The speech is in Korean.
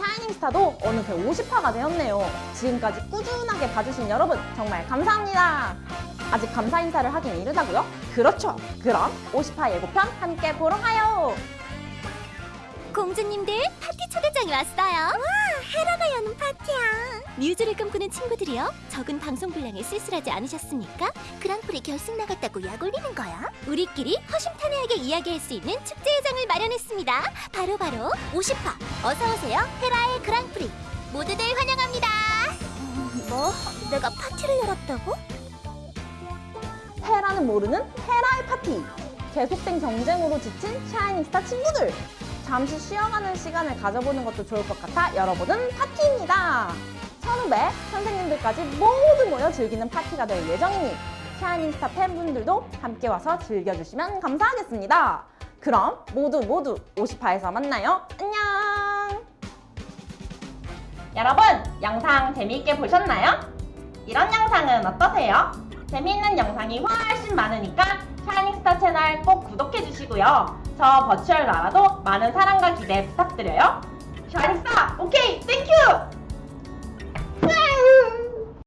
샤이닝스타도 어느새 50화가 되었네요. 지금까지 꾸준하게 봐주신 여러분 정말 감사합니다. 아직 감사 인사를 하긴 이르다고요? 그렇죠. 그럼 50화 예고편 함께 보러 가요. 공주님들 파티 초대장이 왔어요. 와, 헤라가 여는 파티야. 뮤즈를 꿈꾸는 친구들이요. 적은 방송 분량에 쓸쓸하지 않으셨습니까? 그랑프리 결승 나갔다고 약 올리는 거야? 우리끼리 허심탄회하게 이야기할 수 있는 축제 회장을 마련했습니다. 바로 바로 50화. 어서 오세요, 헤라의 그랑프리. 모두들 환영합니다. 뭐? 내가 파티를 열었다고? 헤라는 모르는 헤라의 파티. 계속된 경쟁으로 지친 샤이닝스타 친구들. 잠시 쉬어가는 시간을 가져보는 것도 좋을 것 같아 열어보는 파티입니다. 선후배, 선생님들까지 모두 모여 즐기는 파티가 될 예정이니 샤이닝스타 팬분들도 함께 와서 즐겨주시면 감사하겠습니다. 그럼 모두 모두 50화에서 만나요. 안녕! 여러분, 영상 재미있게 보셨나요? 이런 영상은 어떠세요? 재미있는 영상이 훨씬 많으니까 샤이닝스타 채널 꼭 구독해주시고요. 저 virtual 나라도 많은 사랑과 기대 부탁드려요. 샤이닝스타, 오케이, thank you!